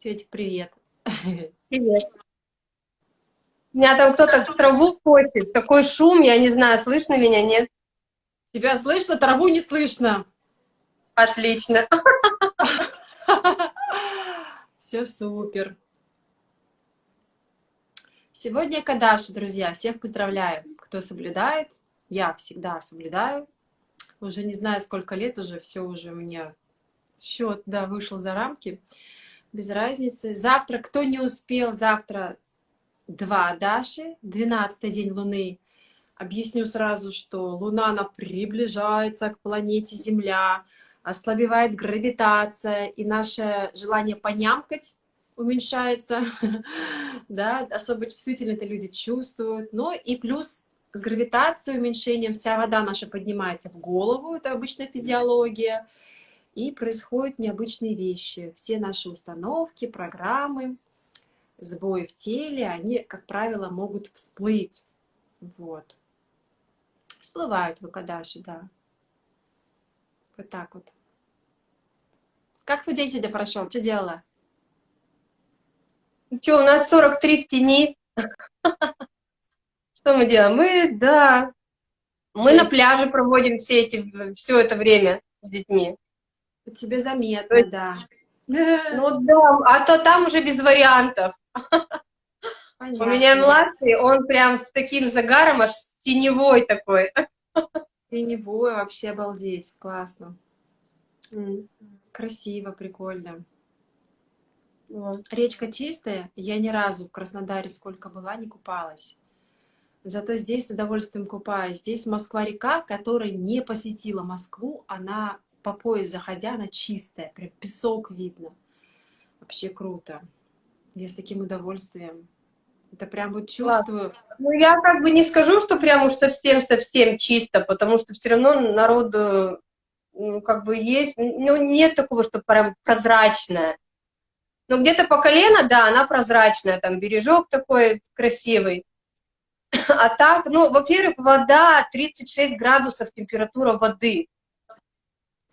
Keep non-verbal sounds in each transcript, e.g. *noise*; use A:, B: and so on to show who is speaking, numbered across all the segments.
A: Светик, привет. *laughs*
B: Привет. У меня там кто-то траву косит, такой шум, я не знаю, слышно меня, нет?
A: Тебя слышно, траву не слышно.
B: Отлично. *laughs*
A: Все супер. Сегодня Кадаши, друзья. Всех поздравляю, кто соблюдает. Я всегда соблюдаю. Уже не знаю, сколько лет уже, все уже у меня счет, да, вышел за рамки. Без разницы. Завтра, кто не успел, завтра два Даши, 12 день Луны. Объясню сразу, что Луна, она приближается к планете Земля, ослабевает гравитация, и наше желание понямкать уменьшается, *laughs* да, особо чувствительно это люди чувствуют, но и плюс с гравитацией, уменьшением, вся вода наша поднимается в голову, это обычная физиология, и происходят необычные вещи. Все наши установки, программы, сбои в теле, они, как правило, могут всплыть. Вот. Всплывают выкадаши, да. Вот так вот. Как твой день сегодня прошел? Что делала?
B: Ну что, у нас 43 в тени. *laughs* Что мы делаем? Мы, да, мы на пляже проводим все, эти, все это время с детьми.
A: Тебе заметно, есть, да. *laughs*
B: Ну да, а то там уже без вариантов. Понятно. У меня младший, он прям с таким загаром, аж теневой такой.
A: Теневой, вообще обалдеть, классно. Красиво, прикольно. Вот. Речка чистая, я ни разу в Краснодаре сколько была, не купалась. Зато здесь с удовольствием купаюсь. Здесь Москва-река, которая не посетила Москву, она по пояс заходя, она чистая, прям песок видно. Вообще круто. Я с таким удовольствием. Это прям вот чувствую.
B: Ну, я как бы не скажу, что прям уж совсем-совсем чисто, потому что все равно народу, ну, как бы есть, ну, нет такого, что прям прозрачное. Но где-то по колено, да, она прозрачная, там бережок такой красивый. А так, ну, во-первых, вода 36 градусов температура воды.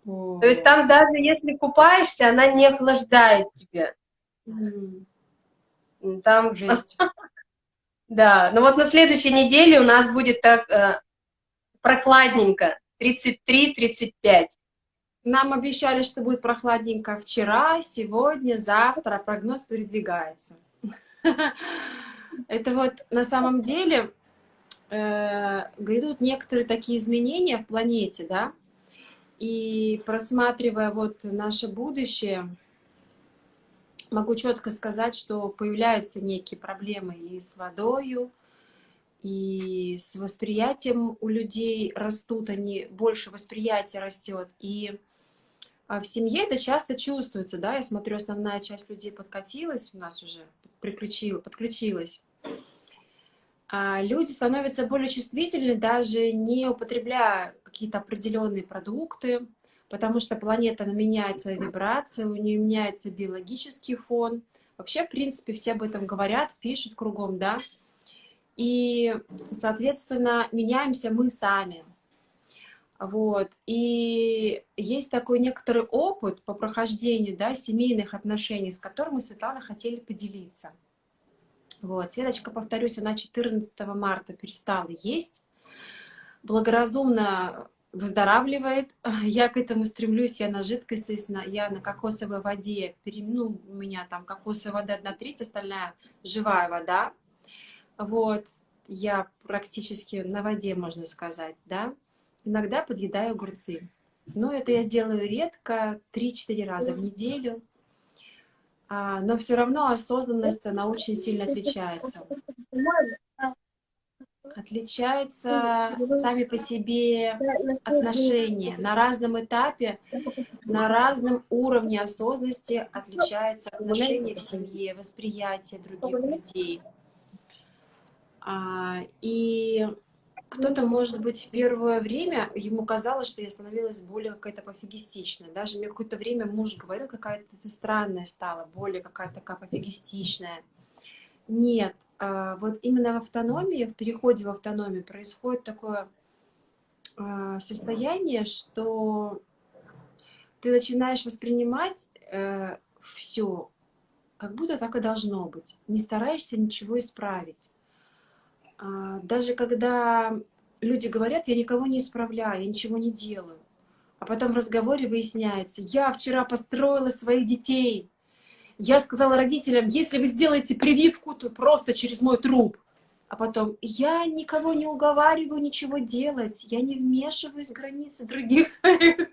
B: То есть там даже если купаешься, она не охлаждает тебя. Там... Жесть. *laughs* да, ну вот на следующей неделе у нас будет так э, прохладненько, 33-35.
A: Нам обещали, что будет прохладненько вчера, сегодня, завтра, прогноз передвигается. *laughs* Это вот на самом деле э, грядут некоторые такие изменения в планете, да, и просматривая вот наше будущее, могу четко сказать, что появляются некие проблемы и с водою, и с восприятием у людей растут, они больше восприятия растет. И а, в семье это часто чувствуется, да, я смотрю, основная часть людей подкатилась, у нас уже приключила, подключилась. А люди становятся более чувствительны, даже не употребляя какие-то определенные продукты, потому что планета меняет свои вибрации, у нее меняется биологический фон. Вообще, в принципе, все об этом говорят, пишут кругом, да. И, соответственно, меняемся мы сами. Вот. И есть такой некоторый опыт по прохождению да, семейных отношений, с которым мы, Светлана, хотели поделиться. Вот. Светочка, повторюсь, она 14 марта перестала есть, благоразумно выздоравливает. *laughs* Я к этому стремлюсь, я на жидкость, то есть на, я на кокосовой воде, ну, у меня там кокосовая вода одна треть, остальная живая вода. Вот, я практически на воде, можно сказать, да. Иногда подъедаю огурцы. Но это я делаю редко, 3-4 раза в неделю. А, но все равно осознанность, она очень сильно отличается. Отличаются сами по себе отношения. На разном этапе, на разном уровне осознанности отличаются отношения в семье, восприятие других людей. А, и кто-то, может быть, первое время ему казалось, что я становилась более какая-то пофигистичная. Даже мне какое-то время муж говорил, какая-то ты странная стала, более какая-то такая пофигистичная. Нет, а, вот именно в автономии, в переходе в автономию происходит такое а, состояние, что ты начинаешь воспринимать э, все как будто так и должно быть. Не стараешься ничего исправить. А, даже когда люди говорят, я никого не исправляю, я ничего не делаю. А потом в разговоре выясняется, я вчера построила своих детей. Я сказала родителям, если вы сделаете прививку, то просто через мой труп. А потом, я никого не уговариваю ничего делать, я не вмешиваюсь в границы других своих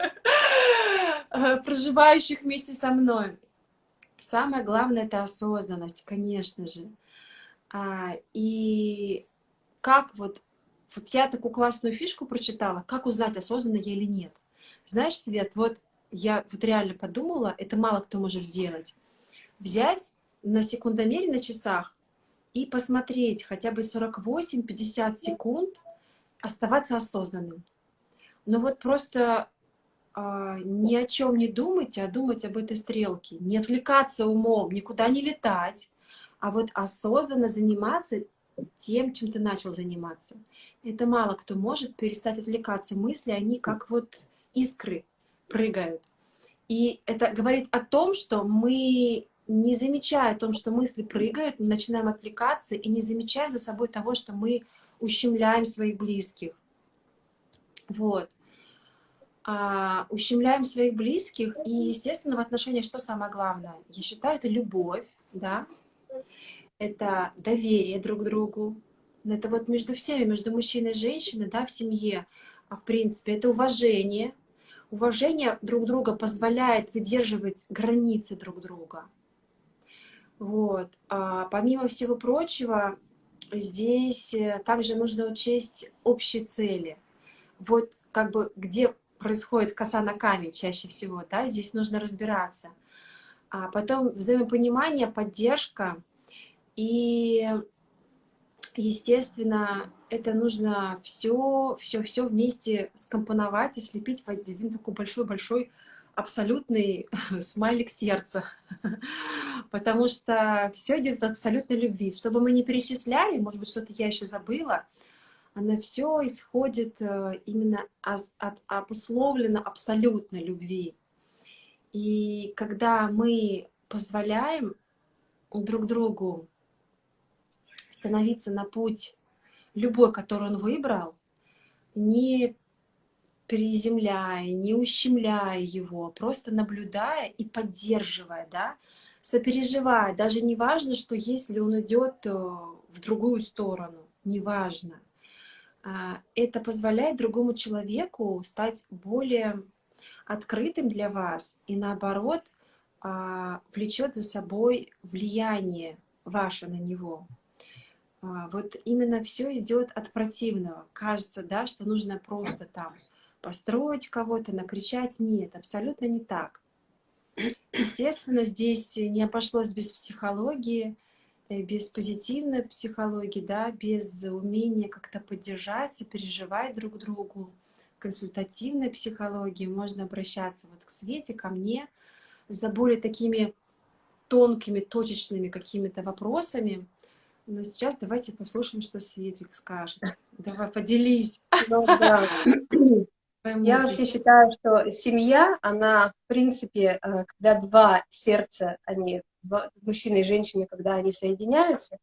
A: э, проживающих вместе со мной. Самое главное — это осознанность, конечно же. А, и как вот, вот я такую классную фишку прочитала, как узнать, осознанно я или нет. Знаешь, Свет, вот я вот реально подумала, это мало кто может сделать. Взять на секундомере на часах и посмотреть хотя бы 48-50 секунд, оставаться осознанным. Но вот просто а, ни о чем не думать, а думать об этой стрелке. Не отвлекаться умом, никуда не летать, а вот осознанно заниматься тем, чем ты начал заниматься. Это мало кто может перестать отвлекаться. Мысли, они как вот искры прыгают. И это говорит о том, что мы, не замечая о том, что мысли прыгают, начинаем отвлекаться и не замечаем за собой того, что мы ущемляем своих близких. Вот а, ущемляем своих близких, и, естественно, в отношениях что самое главное? Я считаю, это любовь, да, это доверие друг другу, это вот между всеми, между мужчиной и женщиной, да, в семье, а в принципе, это уважение. Уважение друг друга позволяет выдерживать границы друг друга. Вот. А помимо всего прочего, здесь э, также нужно учесть общие цели. Вот как бы где происходит коса на камень чаще всего, да, здесь нужно разбираться. А потом взаимопонимание, поддержка и, естественно, это нужно все, все, все вместе скомпоновать и слепить в один такой большой-большой абсолютный *laughs* смайлик сердца. *laughs* Потому что все идет от абсолютной любви. Чтобы мы не перечисляли, может быть, что-то я еще забыла, оно все исходит э, именно от обусловлено абсолютной любви. И когда мы позволяем друг другу становиться на путь любой, который он выбрал, не приземляя, не ущемляя его, просто наблюдая и поддерживая, да, сопереживая. Даже не важно, что если он идет э, в другую сторону, неважно. А, это позволяет другому человеку стать более открытым для вас и наоборот а, влечет за собой влияние ваше на него. А, вот именно все идет от противного. Кажется, да, что нужно просто там построить кого-то, накричать. Нет, абсолютно не так. Естественно, здесь не обошлось без психологии, Э, без позитивной психологии, да, без умения как-то поддержать, сопереживать друг другу, консультативной психологии можно обращаться вот к Свете, ко мне, за более такими тонкими, точечными какими-то вопросами. Но сейчас давайте послушаем, что Светик скажет. Давай, поделись. Ну, да.
B: Я вообще считаю, что семья, она, в принципе, э, когда два сердца, они мужчины и женщины, когда они соединяются,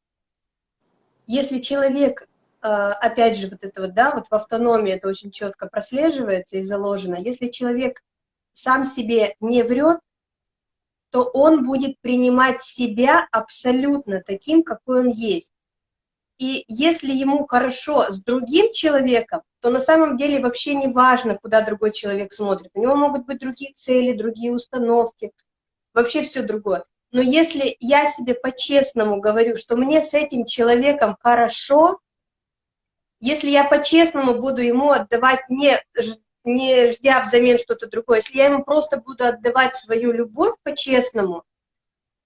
B: если человек, э, опять же, вот это вот, да, вот в автономии это очень четко прослеживается и заложено, если человек сам себе не врет, то он будет принимать себя абсолютно таким, какой он есть. И если ему хорошо с другим человеком, то на самом деле вообще не важно, куда другой человек смотрит. У него могут быть другие цели, другие установки, вообще все другое. Но если я себе по-честному говорю, что мне с этим человеком хорошо, если я по-честному буду ему отдавать, не, не ждя взамен что-то другое, если я ему просто буду отдавать свою любовь по-честному,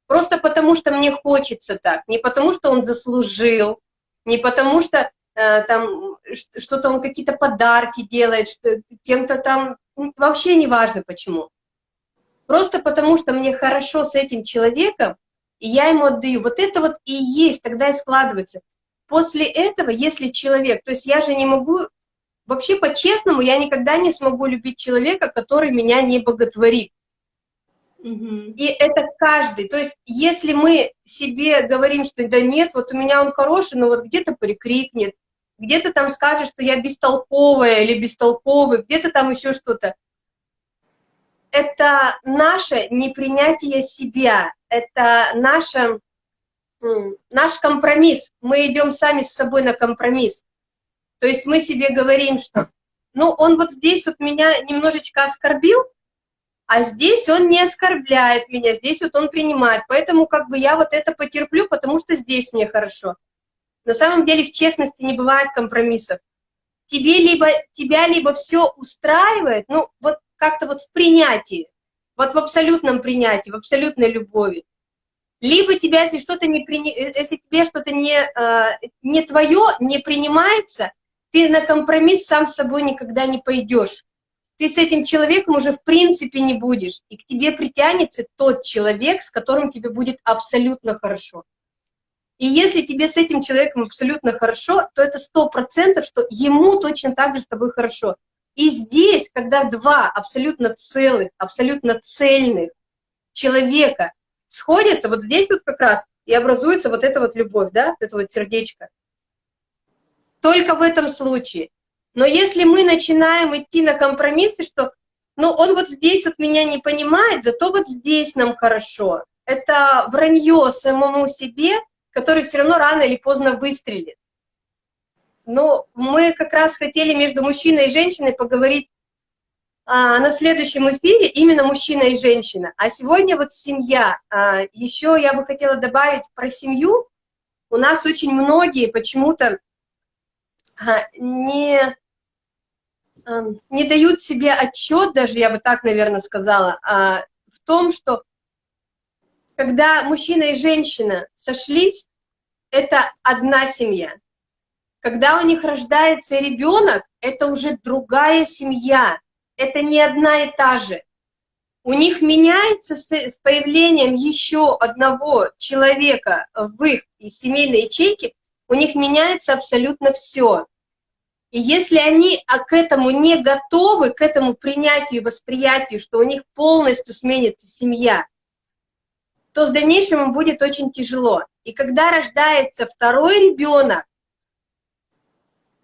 B: просто потому что мне хочется так, не потому что он заслужил, не потому что э, там что-то он какие-то подарки делает, что кем-то там, вообще не важно почему. Просто потому, что мне хорошо с этим человеком, и я ему отдаю. Вот это вот и есть, тогда и складывается. После этого, если человек, то есть я же не могу, вообще по-честному, я никогда не смогу любить человека, который меня не боготворит. И это каждый. То есть, если мы себе говорим, что да нет, вот у меня он хороший, но вот где-то прикрикнет, где-то там скажет, что я бестолковая или бестолковый, где-то там еще что-то. Это наше непринятие себя, это наше, наш компромисс. Мы идем сами с собой на компромисс. То есть мы себе говорим, что ну он вот здесь вот меня немножечко оскорбил, а здесь он не оскорбляет меня, здесь вот он принимает, поэтому как бы я вот это потерплю, потому что здесь мне хорошо. На самом деле в честности не бывает компромиссов. Тебе либо, тебя либо все устраивает, ну вот как-то вот в принятии, вот в абсолютном принятии, в абсолютной любови. Либо тебя, если что-то не при... если тебе что-то не, э, не твое, не принимается, ты на компромисс сам с собой никогда не пойдешь ты с этим человеком уже в принципе не будешь, и к тебе притянется тот человек, с которым тебе будет абсолютно хорошо. И если тебе с этим человеком абсолютно хорошо, то это сто процентов, что ему точно так же с тобой хорошо. И здесь, когда два абсолютно целых, абсолютно цельных человека сходятся, вот здесь вот как раз и образуется вот эта вот любовь, да, это вот сердечко. Только в этом случае. Но если мы начинаем идти на компромиссы, что ну он вот здесь вот меня не понимает, зато вот здесь нам хорошо. Это вранье самому себе, который все равно рано или поздно выстрелит. Но мы как раз хотели между мужчиной и женщиной поговорить а, на следующем эфире именно мужчина и женщина. А сегодня вот семья. А, еще я бы хотела добавить про семью. У нас очень многие почему-то не Эм, не дают себе отчет, даже я бы так, наверное, сказала, а, в том, что когда мужчина и женщина сошлись, это одна семья. Когда у них рождается ребенок, это уже другая семья, это не одна и та же. У них меняется с появлением еще одного человека в их семейной ячейке, у них меняется абсолютно все. И если они а к этому не готовы, к этому принятию и восприятию, что у них полностью сменится семья, то с дальнейшим им будет очень тяжело. И когда рождается второй ребенок,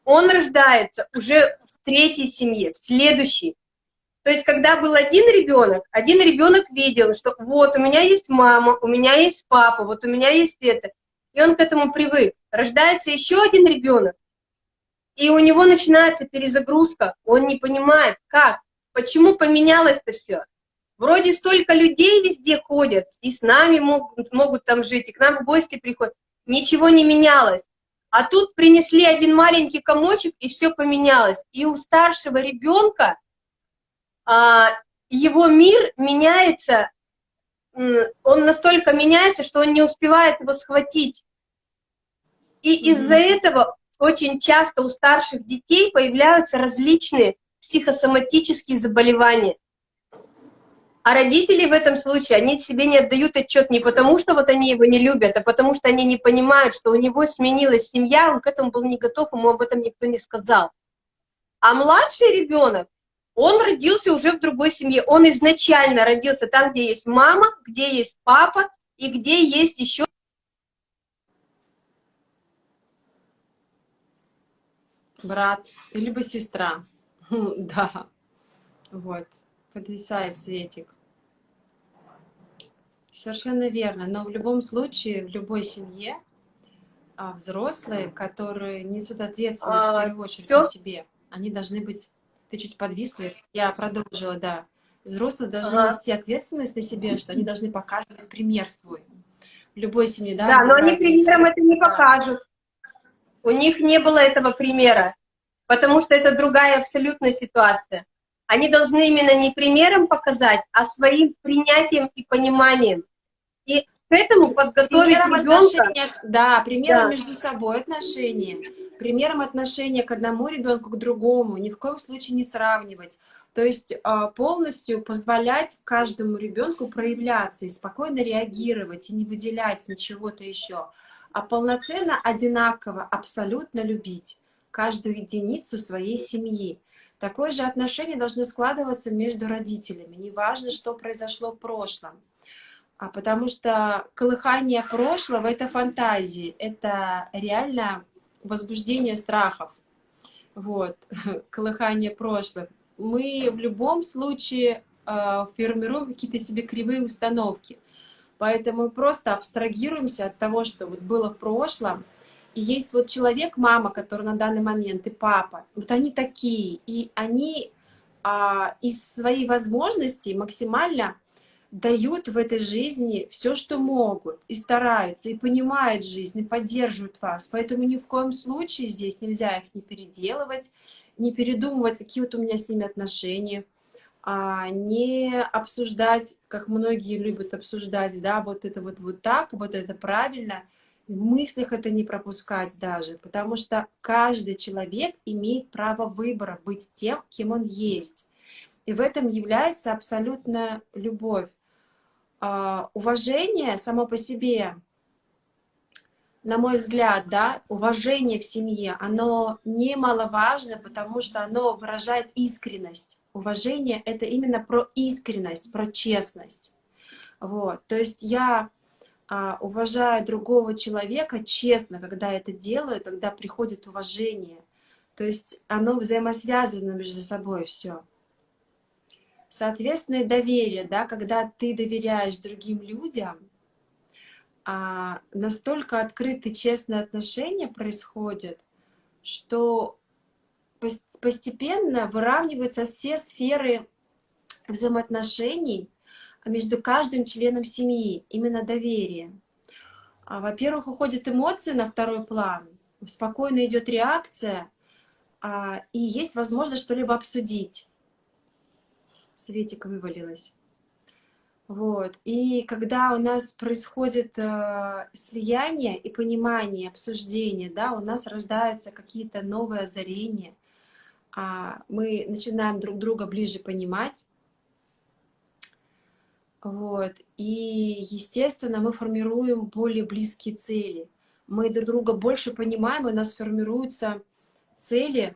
B: он рождается уже в третьей семье, в следующей. То есть, когда был один ребенок, один ребенок видел, что вот у меня есть мама, у меня есть папа, вот у меня есть это. И он к этому привык. Рождается еще один ребенок, и у него начинается перезагрузка, он не понимает, как, почему поменялось-то все. Вроде столько людей везде ходят, и с нами могут, могут там жить, и к нам в гости приходят. Ничего не менялось. А тут принесли один маленький комочек, и все поменялось. И у старшего ребенка а, его мир меняется, он настолько меняется, что он не успевает его схватить. И mm -hmm. из-за этого очень часто у старших детей появляются различные психосоматические заболевания. А родители в этом случае, они себе не отдают отчет не потому, что вот они его не любят, а потому что они не понимают, что у него сменилась семья, он к этому был не готов, ему об этом никто не сказал. А младший ребенок, он родился уже в другой семье, он изначально родился там, где есть мама, где есть папа и где есть еще
A: брат, либо сестра. *laughs* Да, вот, потрясает Светик. Совершенно верно, но в любом случае, в любой семье а, взрослые, которые несут ответственность а, в первую очередь все? себе, они должны быть... Ты чуть подвисла, я продолжила, да. Взрослые должны ага. нести ответственность на себе, что они должны показывать пример свой. В любой семье, да?
B: Да, но они примером это не покажут. У них не было этого примера, потому что это другая абсолютная ситуация. Они должны именно не примером показать, а своим принятием и пониманием. И к этому подготовить примером ребенка.
A: Да, примером да. между собой отношения, примером отношения к одному ребенку, к другому, ни в коем случае не сравнивать. То есть а, полностью позволять каждому ребенку проявляться и спокойно реагировать, и не выделять ничего-то еще а полноценно, одинаково, абсолютно любить каждую единицу своей семьи. Такое же отношение должно складываться между родителями. Неважно, что произошло в прошлом. А потому что колыхание прошлого — это фантазии, это реально возбуждение страхов. Вот, *laughs* колыхание прошлых. Мы в любом случае э, формируем какие-то себе кривые установки. Поэтому просто абстрагируемся от того, что вот было в прошлом. И есть вот человек, мама, который на данный момент, и папа. Вот они такие. И они а, из своей возможностей максимально дают в этой жизни все, что могут, и стараются, и понимают жизнь, и поддерживают вас. Поэтому ни в коем случае здесь нельзя их не переделывать, не передумывать, какие вот у меня с ними отношения, а не обсуждать, как многие любят обсуждать, да, вот это вот, вот так, вот это правильно, в мыслях это не пропускать даже, потому что каждый человек имеет право выбора быть тем, кем он есть. И в этом является абсолютная любовь. А, уважение само по себе, на мой взгляд, да, уважение в семье, оно немаловажно, потому что оно выражает искренность. Уважение — это именно про искренность, про честность. Вот. То есть я а, уважаю другого человека честно, когда это делаю, тогда приходит уважение. То есть оно взаимосвязано между собой все. Соответственно, доверие, да, когда ты доверяешь другим людям, а, настолько открытые, честные отношения происходят, что постепенно выравниваются все сферы взаимоотношений между каждым членом семьи, именно доверие. А, Во-первых, уходят эмоции на второй план, спокойно идет реакция, а, и есть возможность что-либо обсудить. Светик вывалилась. Вот. И когда у нас происходит э, слияние и понимание, обсуждение, да, у нас рождаются какие-то новые озарения, а мы начинаем друг друга ближе понимать. Вот. И, естественно, мы формируем более близкие цели. Мы друг друга больше понимаем, у нас формируются цели,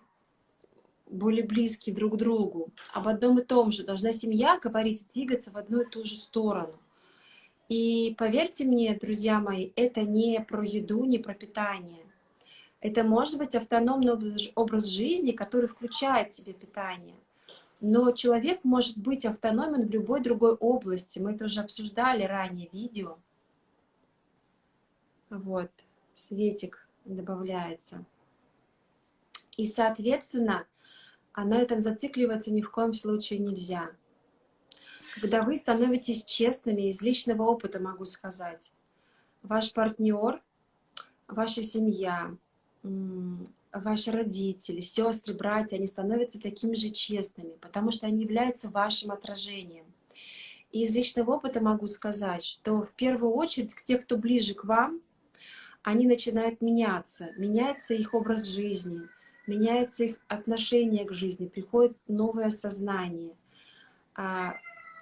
A: более близкие друг к другу, об одном и том же. Должна семья говорить, двигаться в одну и ту же сторону. И поверьте мне, друзья мои, это не про еду, не про питание. Это может быть автономный образ жизни, который включает в себе питание. Но человек может быть автономен в любой другой области. Мы это уже обсуждали ранее видео. Вот, светик добавляется. И, соответственно, а на этом зацикливаться ни в коем случае нельзя. Когда вы становитесь честными, из личного опыта могу сказать, ваш партнер, ваша семья, ваши родители, сестры, братья, они становятся такими же честными, потому что они являются вашим отражением. И из личного опыта могу сказать, что в первую очередь те, кто ближе к вам, они начинают меняться, меняется их образ жизни, меняется их отношение к жизни, приходит новое сознание. А,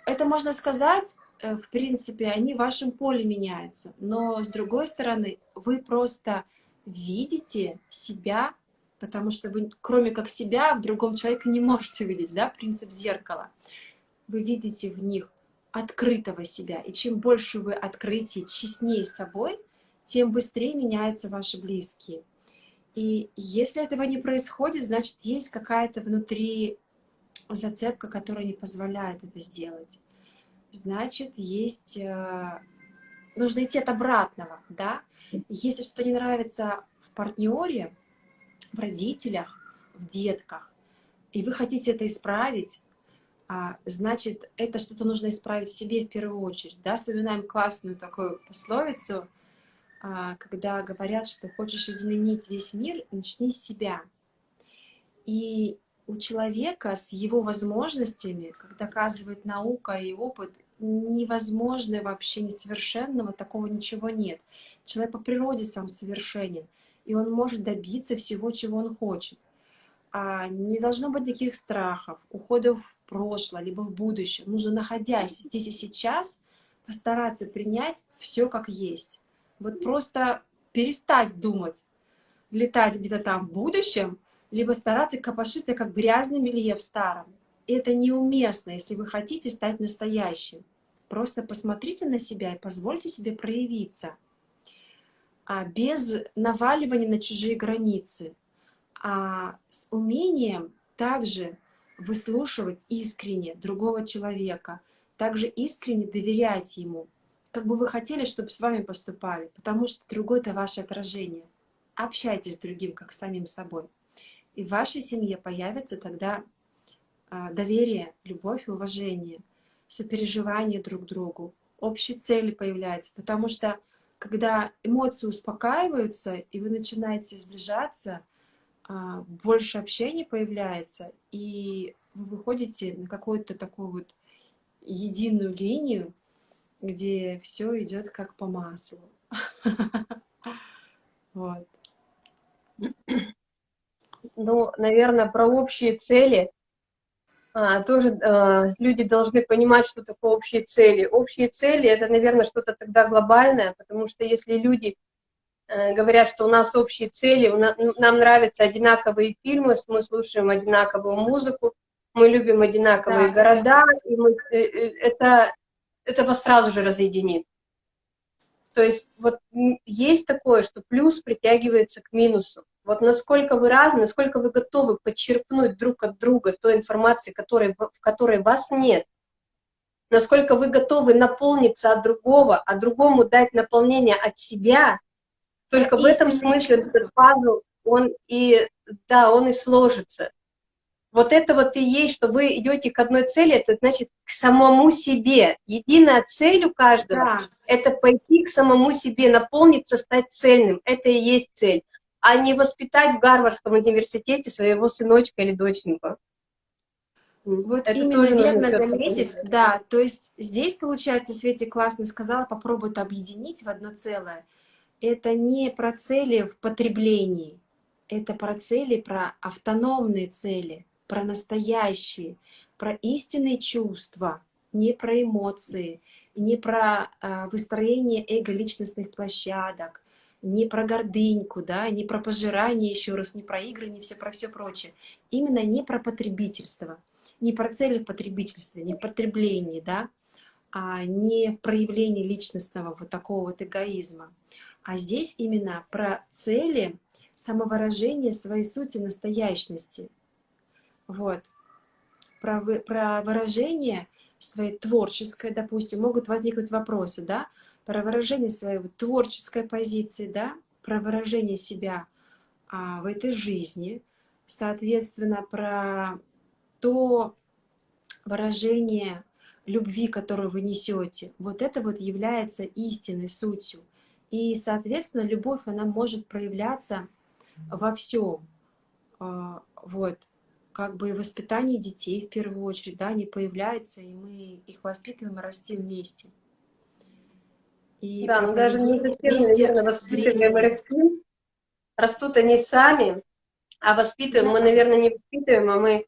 A: это можно сказать, э, в принципе, они в вашем поле меняются, но с другой стороны, вы просто видите себя, потому что вы, кроме как себя, в другом человеке не можете видеть, да, принцип зеркала. Вы видите в них открытого себя, и чем больше вы открытие, честнее собой, тем быстрее меняются ваши близкие. И если этого не происходит, значит, есть какая-то внутри зацепка, которая не позволяет это сделать. Значит, есть... Э, нужно идти от обратного, да? Если что-то не нравится в партнере, в родителях, в детках, и вы хотите это исправить, а, значит, это что-то нужно исправить в себе в первую очередь. Да? Вспоминаем классную такую пословицу – когда говорят, что хочешь изменить весь мир, начни с себя. И у человека с его возможностями, как доказывает наука и опыт, невозможно вообще несовершенного, такого ничего нет. Человек по природе сам совершенен, и он может добиться всего, чего он хочет. А не должно быть таких страхов, уходов в прошлое, либо в будущее. Нужно, находясь здесь и сейчас, постараться принять все как есть. Вот просто перестать думать, летать где-то там в будущем, либо стараться копошиться, как грязный белье в старом. это неуместно, если вы хотите стать настоящим. Просто посмотрите на себя и позвольте себе проявиться. А без наваливания на чужие границы, а с умением также выслушивать искренне другого человека, также искренне доверять ему, как бы вы хотели, чтобы с вами поступали, потому что другой — это ваше отражение. Общайтесь с другим, как с самим собой. И в вашей семье появится тогда а, доверие, любовь и уважение, сопереживание друг другу, общие цели появляются, потому что когда эмоции успокаиваются, и вы начинаете сближаться, а, больше общения появляется, и вы выходите на какую-то такую вот единую линию, где все идет как по маслу. *laughs* Вот.
B: Ну, наверное, про общие цели а, тоже а, люди должны понимать, что такое общие цели. Общие цели — это, наверное, что-то тогда глобальное, потому что если люди э, говорят, что у нас общие цели, нам нравятся одинаковые фильмы, мы слушаем одинаковую музыку, мы любим одинаковые да, города, да. и мы, э, э, это, это вас сразу же разъединит. То есть вот есть такое, что плюс притягивается к минусу. Вот насколько вы разные, насколько вы готовы подчерпнуть друг от друга той информации, которой, в которой вас нет, насколько вы готовы наполниться от другого, а другому дать наполнение от себя, только в этом смысле этот пазл, он и, да, он и сложится. Вот это вот и есть, что вы идете к одной цели, это значит к самому себе. Единая цель у каждого да. — это пойти к самому себе, наполниться, стать цельным. Это и есть цель. А не воспитать в Гарвардском университете своего сыночка или доченьку.
A: Вот это именно тоже верно заметить, да, то есть здесь, получается, Свети классно сказала, попробует объединить в одно целое. Это не про цели в потреблении, это про цели, про автономные цели, про настоящие, про истинные чувства, не про эмоции, не про э, выстроение эго-личностных площадок, не про гордыньку, да, не про пожирание, еще раз, не про игры, не все про все прочее. Именно не про потребительство, не про цели в потребительстве, не в потреблении, да, а не в проявлении личностного вот такого вот эгоизма. А здесь именно про цели самовыражения своей сути настоящности, вот. Про, вы, про выражение своей творческой, допустим, могут возникнуть вопросы, да, про выражение своей творческой позиции, да, про выражение себя а, в этой жизни, соответственно, про то выражение любви, которую вы несете, вот это вот является истинной сутью. И, соответственно, любовь, она может проявляться во всем. А, вот как бы воспитание детей в первую очередь, да, они появляются, и мы их воспитываем и растим вместе.
B: И да, но даже не совсем, наверное, воспитываем и растим. Растут они сами, а воспитываем да. мы, наверное, не воспитываем, а мы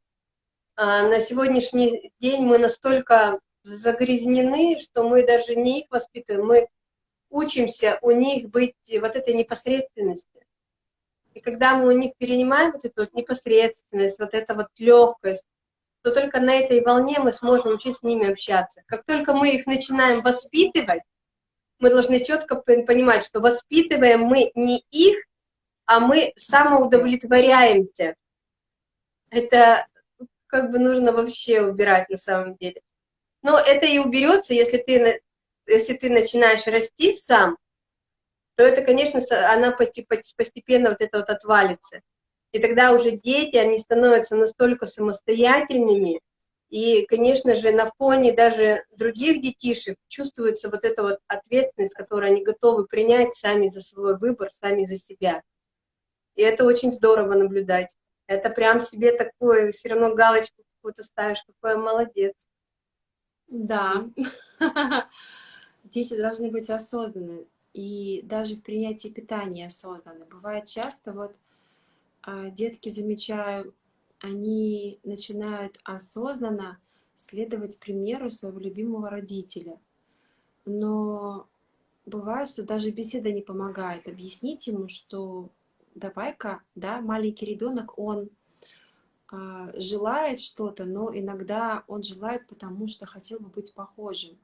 B: а, на сегодняшний день мы настолько загрязнены, что мы даже не их воспитываем, мы учимся у них быть вот этой непосредственности. И когда мы у них перенимаем вот эту вот непосредственность, вот эту вот легкость, то только на этой волне мы сможем учить с ними общаться. Как только мы их начинаем воспитывать, мы должны четко понимать, что воспитываем мы не их, а мы самоудовлетворяемся. Это как бы нужно вообще убирать на самом деле. Но это и уберется, если ты, если ты начинаешь расти сам, то это, конечно, она постепенно вот это вот отвалится. И тогда уже дети, они становятся настолько самостоятельными, и, конечно же, на фоне даже других детишек чувствуется вот эта вот ответственность, которую они готовы принять сами за свой выбор, сами за себя. И это очень здорово наблюдать. Это прям себе такое, все равно галочку какую-то ставишь, какой молодец.
A: Да. *laughs* Дети должны быть осознанны и даже в принятии питания осознанно. Бывает часто, вот а, детки, замечаю, они начинают осознанно следовать примеру своего любимого родителя. Но бывает, что даже беседа не помогает объяснить ему, что давай-ка, да, маленький ребенок, он а, желает что-то, но иногда он желает, потому что хотел бы быть похожим.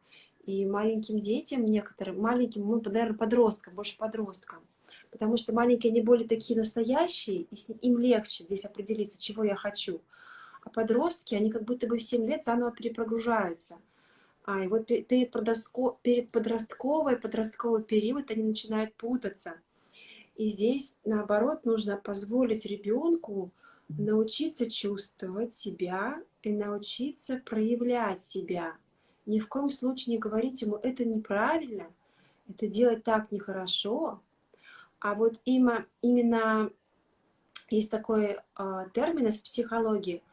A: И маленьким детям некоторым, маленьким, ну, наверное, подросткам, больше подросткам, потому что маленькие, они более такие настоящие, и с им легче здесь определиться, чего я хочу. А подростки, они как будто бы в 7 лет заново перепрогружаются. А, и вот перед, подростко, перед подростковой, подростковый период они начинают путаться. И здесь, наоборот, нужно позволить ребенку научиться чувствовать себя и научиться проявлять себя. Ни в коем случае не говорить ему, это неправильно, это делать так нехорошо. А вот именно, именно есть такой э, термин из психологии –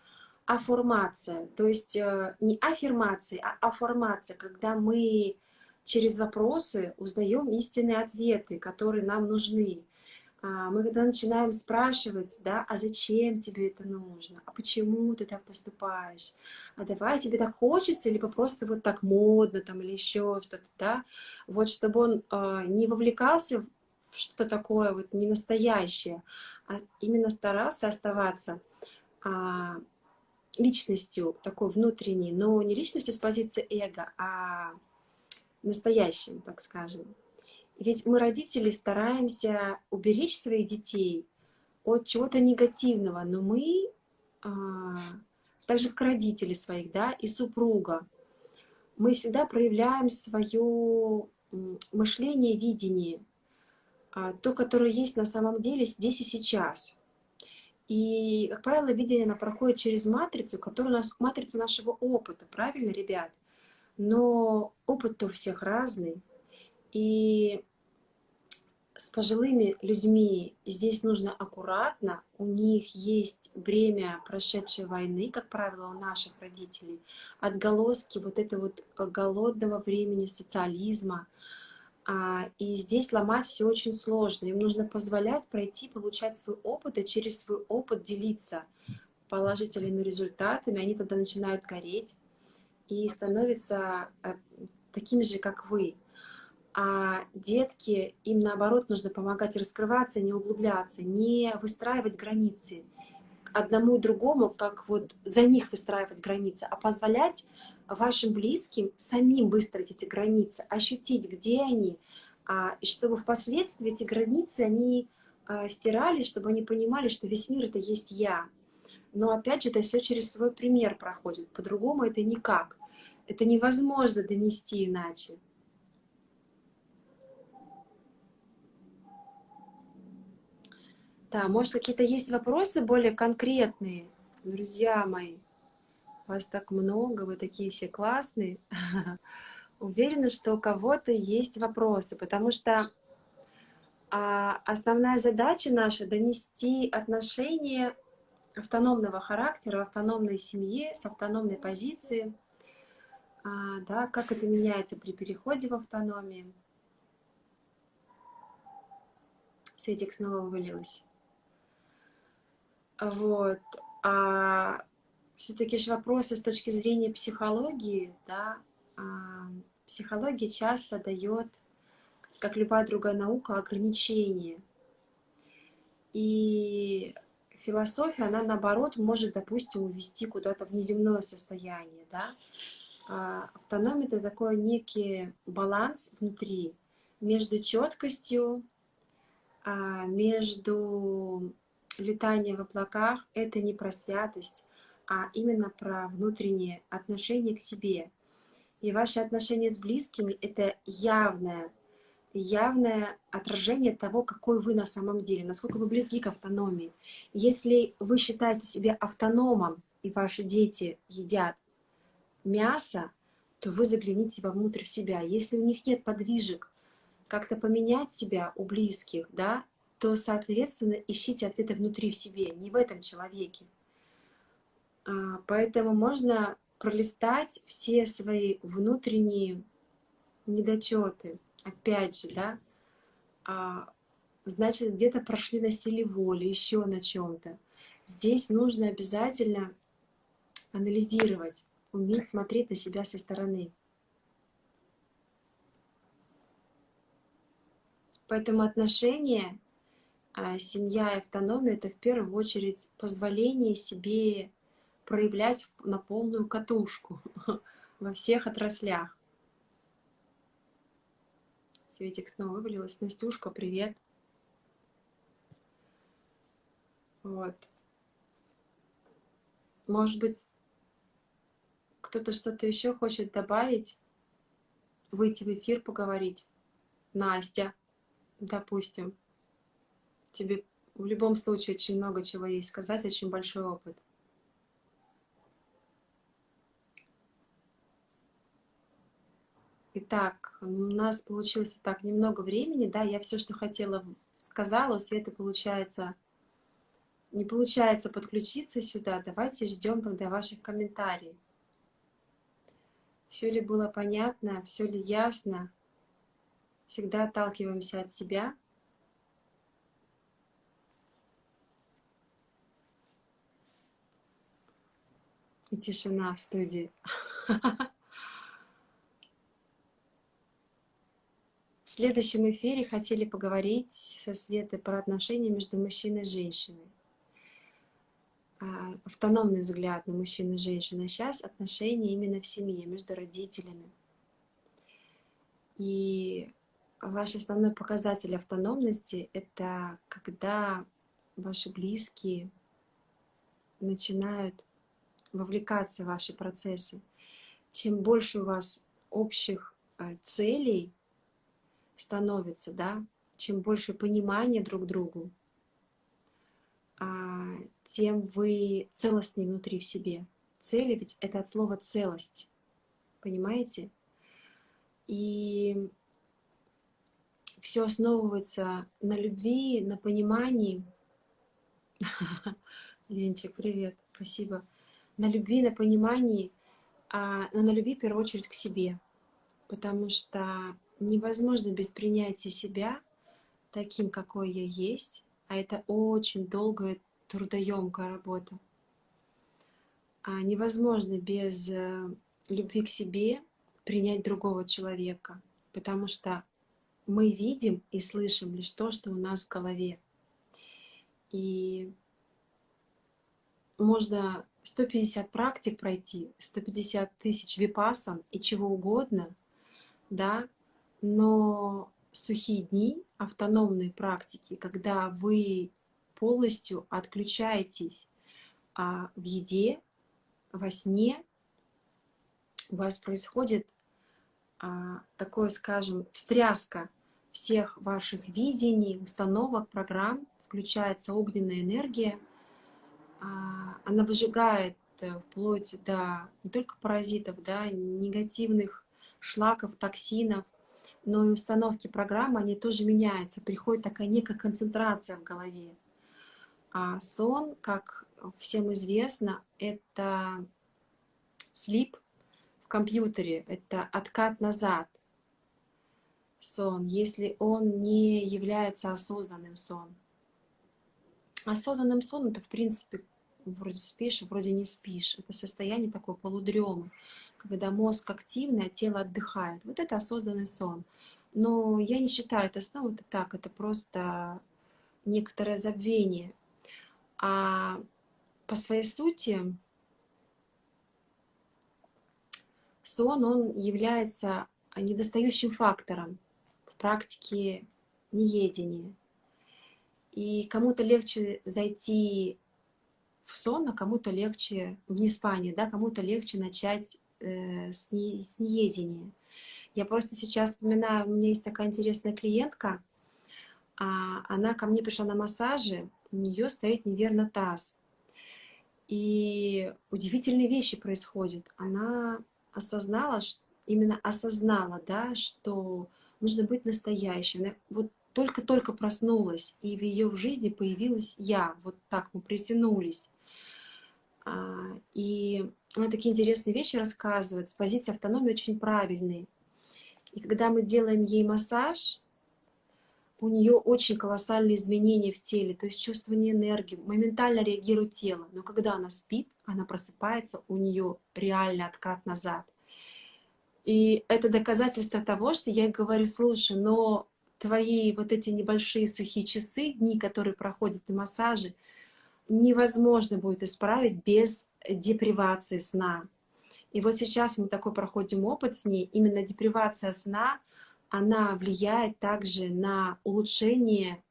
A: афформация. То есть э, не аффирмация, а афформация, когда мы через вопросы узнаем истинные ответы, которые нам нужны. А, мы когда начинаем спрашивать, да, а зачем тебе это нужно, а почему ты так поступаешь, а давай тебе так хочется, либо просто вот так модно там или еще что-то, да, вот чтобы он э, не вовлекался в что-то такое вот не настоящее, а именно старался оставаться э, личностью такой внутренней, но не личностью с позиции эго, а настоящим, так скажем. Ведь мы, родители, стараемся уберечь своих детей от чего-то негативного, но мы, а, так же как родители своих, да, и супруга, мы всегда проявляем свое мышление, видение, а, то, которое есть на самом деле здесь и сейчас. И, как правило, видение оно проходит через матрицу, которая у нас матрица нашего опыта, правильно, ребят? Но опыт-то у всех разный. И с пожилыми людьми. Здесь нужно аккуратно, у них есть бремя прошедшей войны, как правило, у наших родителей, отголоски вот этого вот голодного времени социализма, а, и здесь ломать все очень сложно. Им нужно позволять пройти, получать свой опыт и через свой опыт делиться положительными результатами. Они тогда начинают гореть и становятся э, такими же, как вы а детки, им наоборот нужно помогать раскрываться, не углубляться, не выстраивать границы одному и другому, как вот за них выстраивать границы, а позволять вашим близким самим выстроить эти границы, ощутить, где они, а, и чтобы впоследствии эти границы, они а, стирали, чтобы они понимали, что весь мир — это есть я. Но опять же, это все через свой пример проходит, по-другому это никак. Это невозможно донести иначе. Да, может, какие-то есть вопросы более конкретные, друзья мои? Вас так много, вы такие все классные. *laughs* Уверена, что у кого-то есть вопросы, потому что а, основная задача наша — донести отношения автономного характера, в автономной семье, с автономной позиции, а, да, как это меняется при переходе в автономию. Светик снова вывалилась. Вот. А все-таки же вопросы с точки зрения психологии, да, а, психология часто дает, как любая другая наука, ограничения. И философия, она наоборот может, допустим, увести куда-то в неземное состояние, да. А автономия — это такой некий баланс внутри между четкостью, а, между летание в облаках — это не про святость, а именно про внутреннее отношение к себе. И ваши отношения с близкими — это явное, явное отражение того, какой вы на самом деле, насколько вы близки к автономии. Если вы считаете себя автономом, и ваши дети едят мясо, то вы загляните вовнутрь в себя. Если у них нет подвижек, как-то поменять себя у близких, да, то, соответственно, ищите ответы внутри в себе, не в этом человеке. А, поэтому можно пролистать все свои внутренние недочеты, опять же, да, а, значит, где-то прошли на силе воли, еще на чем-то. Здесь нужно обязательно анализировать, уметь смотреть на себя со стороны. Поэтому отношения семья и автономия — это в первую очередь позволение себе проявлять на полную катушку *laughs* во всех отраслях. Светик снова вывалилась. Настюшка, привет. Вот. Может быть, кто-то что-то еще хочет добавить, выйти в эфир, поговорить. Настя, допустим. Тебе в любом случае очень много чего есть сказать, очень большой опыт. Итак, у нас получилось так немного времени, да, я все, что хотела, сказала, у Светы получается, не получается подключиться сюда, давайте ждем тогда ваших комментариев. Все ли было понятно, все ли ясно? Всегда отталкиваемся от себя. Тишина в студии. В следующем эфире хотели поговорить со Светой про отношения между мужчиной и женщиной. А, автономный взгляд на мужчину и женщину. А сейчас отношения именно в семье, между родителями. И ваш основной показатель автономности — это когда ваши близкие начинают вовлекаться в ваши процессы. Чем больше у вас общих э, целей становится, да, чем больше понимания друг другу, а, тем вы целостнее внутри в себе. Цели ведь это от слова целость, понимаете? И все основывается на любви, на понимании. *laughs* Ленчик, привет, спасибо. На любви, на понимании, а, но на любви в первую очередь к себе. Потому что невозможно без принятия себя таким, какой я есть, а это очень долгая, трудоемкая работа. А невозможно без э, любви к себе принять другого человека, потому что мы видим и слышим лишь то, что у нас в голове. И можно 150 практик пройти, 150 тысяч випасан и чего угодно, да, но сухие дни, автономные практики, когда вы полностью отключаетесь а в еде, во сне, у вас происходит а, такое, скажем, встряска всех ваших видений, установок, программ, включается огненная энергия, она выжигает э, вплоть до не только паразитов, да, негативных шлаков, токсинов, но и установки программы, они тоже меняются. Приходит такая некая концентрация в голове. А сон, как всем известно, это слип в компьютере, это откат назад сон, если он не является осознанным сон. Осознанным сон это, в принципе, вроде спишь, а вроде не спишь. Это состояние такой полудремы когда мозг активный, а тело отдыхает. Вот это осознанный сон. Но я не считаю это сном, это так, это просто некоторое забвение. А по своей сути сон, он является недостающим фактором в практике неедения. И кому-то легче зайти в сон, а кому-то легче в неспание, да, кому-то легче начать э, с, не, с неедения. Я просто сейчас вспоминаю, у меня есть такая интересная клиентка, а, она ко мне пришла на массажи, у нее стоит неверно таз. И удивительные вещи происходят. Она осознала, именно осознала, да, что нужно быть настоящей. Она вот только-только проснулась, и в ее жизни появилась я. Вот так мы притянулись. А, и она такие интересные вещи рассказывает, с позиции автономии очень правильные. И когда мы делаем ей массаж, у нее очень колоссальные изменения в теле, то есть чувствование энергии, моментально реагирует тело. Но когда она спит, она просыпается, у нее реальный откат назад. И это доказательство того, что я говорю, слушай, но твои вот эти небольшие сухие часы, дни, которые проходят на массаже, невозможно будет исправить без депривации сна. И вот сейчас мы такой проходим опыт с ней. Именно депривация сна, она влияет также на улучшение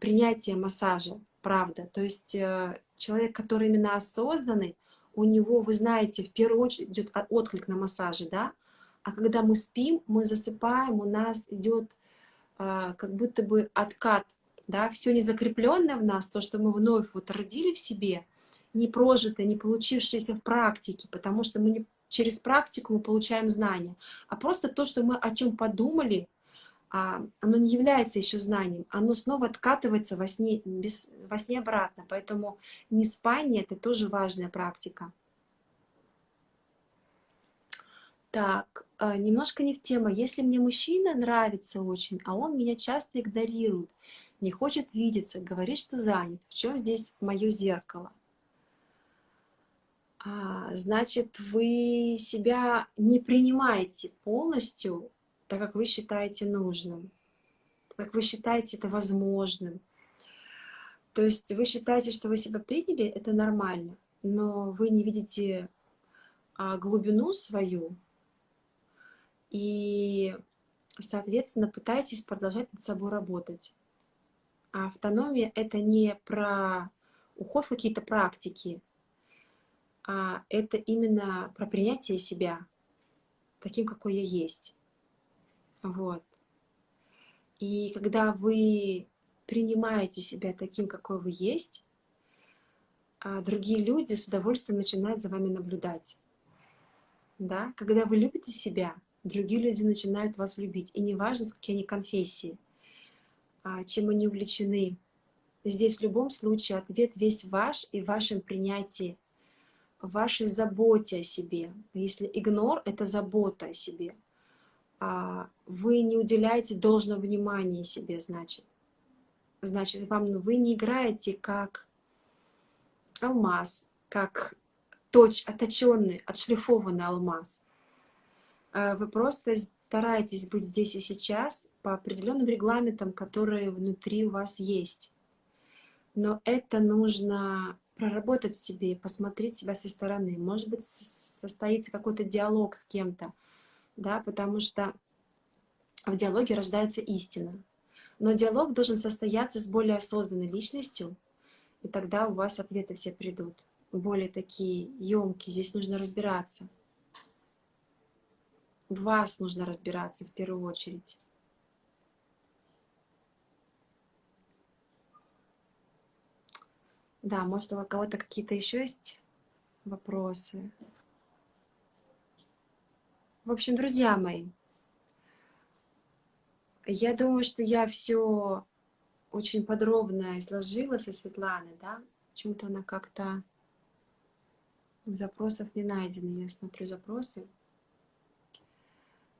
A: принятия массажа, правда. То есть э, человек, который именно осознанный, у него, вы знаете, в первую очередь идет отклик на массаже, да? А когда мы спим, мы засыпаем, у нас идет как будто бы откат, да, все не закрепленное в нас, то, что мы вновь вот родили в себе, не прожитое, не получившееся в практике, потому что мы не через практику мы получаем знания, а просто то, что мы о чем подумали, а, оно не является еще знанием, оно снова откатывается во сне, без, во сне обратно, поэтому не спание — это тоже важная практика. Так, а, немножко не в тему. Если мне мужчина нравится очень, а он меня часто игнорирует, не хочет видеться, говорит, что занят, в чем здесь мое зеркало? А, значит, вы себя не принимаете полностью, так как вы считаете нужным, как вы считаете это возможным. То есть вы считаете, что вы себя приняли, это нормально, но вы не видите а, глубину свою, и, соответственно, пытайтесь продолжать над собой работать. А автономия — это не про уход в какие-то практики, а это именно про принятие себя таким, какой я есть. Вот. И когда вы принимаете себя таким, какой вы есть, а другие люди с удовольствием начинают за вами наблюдать. Да? Когда вы любите себя, другие люди начинают вас любить. И неважно, с какие они конфессии, а, чем они увлечены. Здесь в любом случае ответ весь ваш и в вашем принятии, в вашей заботе о себе. Если игнор — это забота о себе, а вы не уделяете должного внимания себе, значит. Значит, вам ну, вы не играете как алмаз, как точ, оточенный, отшлифованный алмаз. Э, вы просто стараетесь быть здесь и сейчас по определенным регламентам, которые внутри у вас есть. Но это нужно проработать в себе, посмотреть себя со стороны. Может быть, состоится какой-то диалог с кем-то, да, потому что в диалоге рождается истина. Но диалог должен состояться с более осознанной личностью, и тогда у вас ответы все придут. Более такие емкие, здесь нужно разбираться в вас нужно разбираться в первую очередь. Да, может, у кого-то какие-то еще есть вопросы? В общем, друзья мои, я думаю, что я все очень подробно изложила со Светланой, да? Почему-то она как-то запросов не найдено. Я смотрю запросы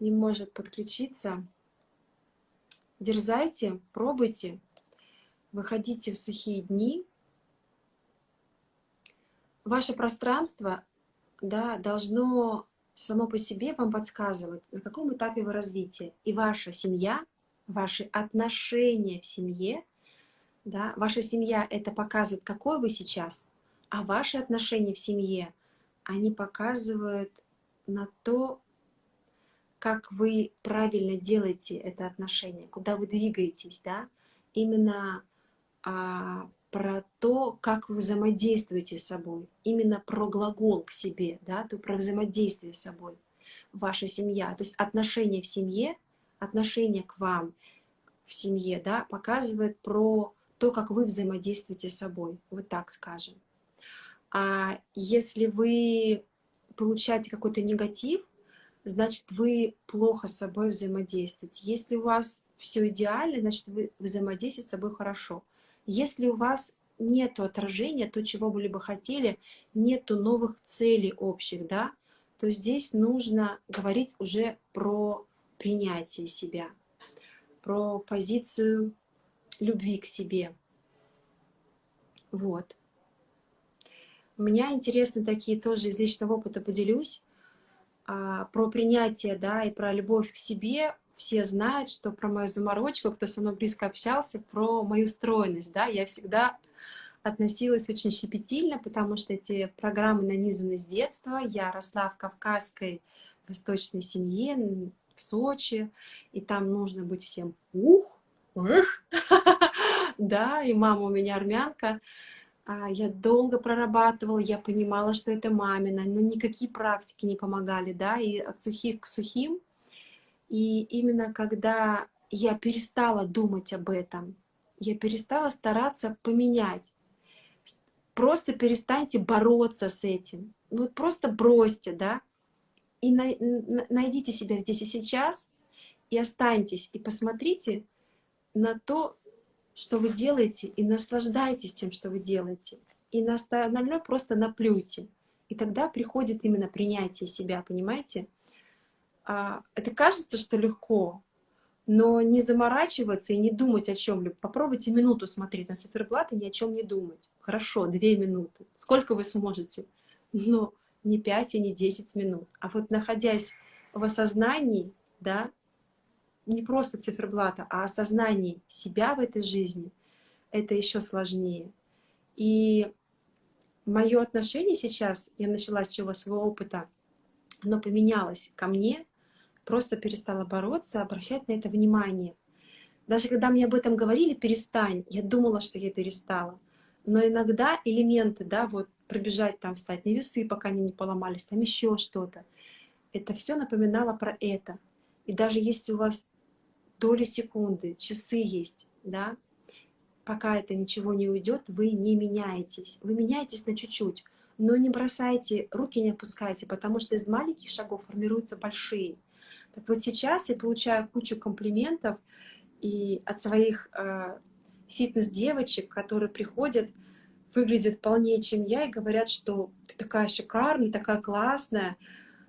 A: не может подключиться, дерзайте, пробуйте, выходите в сухие дни. Ваше пространство да, должно само по себе вам подсказывать, на каком этапе вы развития. И ваша семья, ваши отношения в семье, да, ваша семья это показывает, какой вы сейчас, а ваши отношения в семье, они показывают на то, как вы правильно делаете это отношение, куда вы двигаетесь, да, именно а, про то, как вы взаимодействуете с собой, именно про глагол к себе, да, то про взаимодействие с собой, ваша семья, то есть отношение в семье, отношение к вам в семье, да, показывает про то, как вы взаимодействуете с собой, вот так скажем. А если вы получаете какой-то негатив, значит, вы плохо с собой взаимодействуете. Если у вас все идеально, значит, вы взаимодействуете с собой хорошо. Если у вас нет отражения, то, чего вы либо хотели, нету новых целей общих, да, то здесь нужно говорить уже про принятие себя, про позицию любви к себе. Вот. У меня интересны такие тоже из личного опыта поделюсь. А, про принятие, да, и про любовь к себе все знают, что про мою заморочку, кто со мной близко общался, про мою стройность, да, я всегда относилась очень щепетильно, потому что эти программы нанизаны с детства. Я росла в кавказской восточной семье, в Сочи, и там нужно быть всем ух, ух, *laughs* да, и мама у меня армянка. А, я долго прорабатывала, я понимала, что это мамина, но никакие практики не помогали, да, и от сухих к сухим. И именно когда я перестала думать об этом, я перестала стараться поменять. Просто перестаньте бороться с этим. Вот просто бросьте, да, и найдите себя здесь и сейчас, и останьтесь, и посмотрите на то, что вы делаете, и наслаждайтесь тем, что вы делаете. И на остальное просто наплюйте. И тогда приходит именно принятие себя, понимаете? А, это кажется, что легко, но не заморачиваться и не думать о чем-либо. Попробуйте минуту смотреть на циферблат и ни о чем не думать. Хорошо, две минуты. Сколько вы сможете? Но не пять и не десять минут. А вот находясь в осознании, да, не просто циферблата, а осознании себя в этой жизни, это еще сложнее. И мое отношение сейчас, я начала с чего своего опыта, оно поменялось ко мне, просто перестала бороться, обращать на это внимание. Даже когда мне об этом говорили, перестань, я думала, что я перестала. Но иногда элементы, да, вот пробежать там, встать на весы, пока они не поломались, там еще что-то, это все напоминало про это. И даже если у вас доли секунды, часы есть, да, пока это ничего не уйдет, вы не меняетесь. Вы меняетесь на чуть-чуть, но не бросайте, руки не опускайте, потому что из маленьких шагов формируются большие. Так вот сейчас я получаю кучу комплиментов и от своих э, фитнес-девочек, которые приходят, выглядят полнее, чем я, и говорят, что ты такая шикарная, такая классная,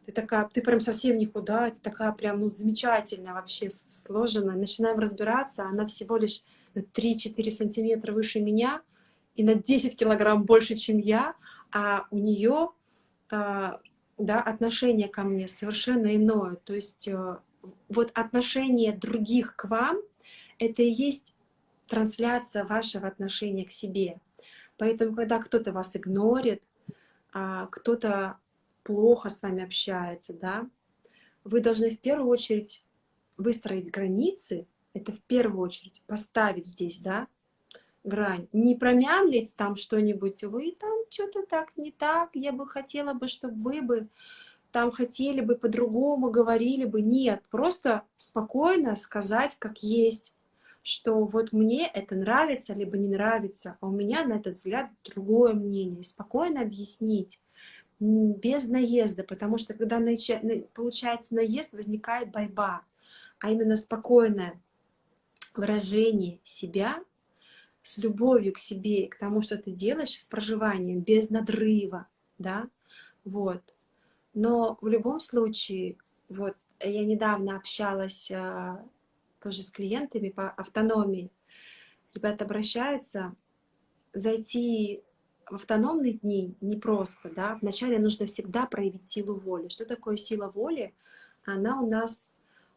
A: ты такая, ты прям совсем не худая, ты такая прям, ну, замечательная вообще сложена. Начинаем разбираться, она всего лишь на 3-4 сантиметра выше меня и на 10 килограмм больше, чем я, а у нее а, да, отношение ко мне совершенно иное. То есть э, вот отношение других к вам, это и есть трансляция вашего отношения к себе. Поэтому, когда кто-то вас игнорит, а, кто-то плохо с вами общается, да, вы должны в первую очередь выстроить границы, это в первую очередь поставить здесь, да, грань. Не промямлить там что-нибудь, вы там что-то так не так, я бы хотела бы, чтобы вы бы там хотели бы по-другому, говорили бы. Нет, просто спокойно сказать, как есть, что вот мне это нравится, либо не нравится, а у меня на этот взгляд другое мнение. Спокойно объяснить без наезда, потому что когда получается наезд, возникает борьба, а именно спокойное выражение себя с любовью к себе к тому, что ты делаешь, с проживанием, без надрыва, да, вот. Но в любом случае, вот, я недавно общалась а, тоже с клиентами по автономии, ребята обращаются, зайти в автономные дни непросто, да, вначале нужно всегда проявить силу воли. Что такое сила воли? Она у нас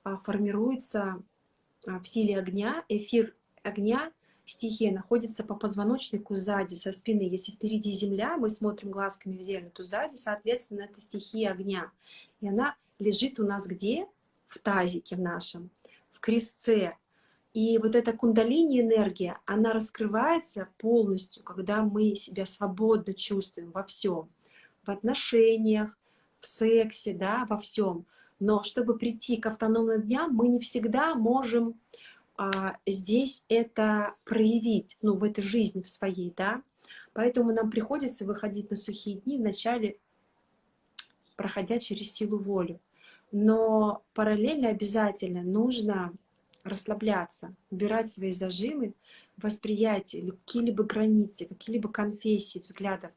A: а, формируется а, в силе огня, эфир огня, стихия находится по позвоночнику сзади, со спины. Если впереди земля, мы смотрим глазками в землю, то сзади, соответственно, это стихия огня. И она лежит у нас где? В тазике в нашем, в крестце. И вот эта кундалини энергия, она раскрывается полностью, когда мы себя свободно чувствуем во всем, в отношениях, в сексе, да, во всем. Но чтобы прийти к автономным дням, мы не всегда можем а, здесь это проявить, ну, в этой жизни в своей, да. Поэтому нам приходится выходить на сухие дни вначале, проходя через силу воли. Но параллельно обязательно нужно расслабляться, убирать свои зажимы, восприятие, какие-либо границы, какие-либо конфессии, взглядов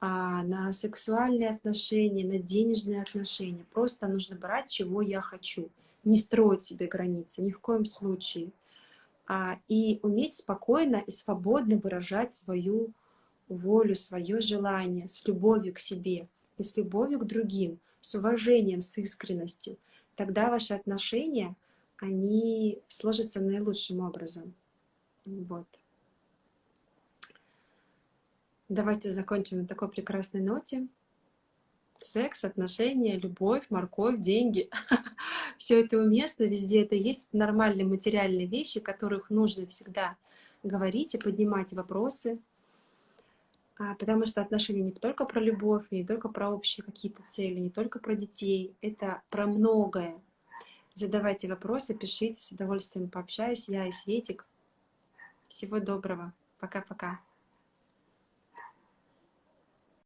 A: а, на сексуальные отношения, на денежные отношения. Просто нужно брать, чего я хочу. Не строить себе границы, ни в коем случае. А, и уметь спокойно и свободно выражать свою волю, свое желание с любовью к себе и с любовью к другим, с уважением, с искренностью. Тогда ваши отношения — они сложатся наилучшим образом. Вот. Давайте закончим на такой прекрасной ноте. Секс, отношения, любовь, морковь, деньги. *laughs* Все это уместно, везде это есть. Нормальные материальные вещи, которых нужно всегда говорить и поднимать вопросы. А, потому что отношения не только про любовь, не только про общие какие-то цели, не только про детей. Это про многое. Задавайте вопросы, пишите, с удовольствием пообщаюсь. Я и Светик. Всего доброго. Пока-пока.